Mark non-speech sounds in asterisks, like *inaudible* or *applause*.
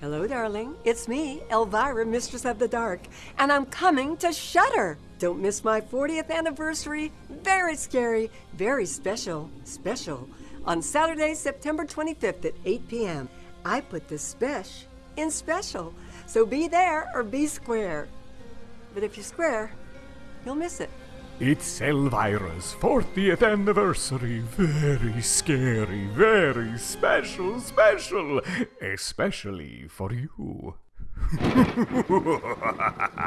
Hello, darling. It's me, Elvira, Mistress of the Dark, and I'm coming to Shudder. Don't miss my 40th anniversary. Very scary, very special, special. On Saturday, September 25th at 8 p.m. I put the spesh in special, so be there or be square. But if you're square, you'll miss it. It's Elvira's 40th anniversary. Very scary, very special, special. Especially for you. *laughs*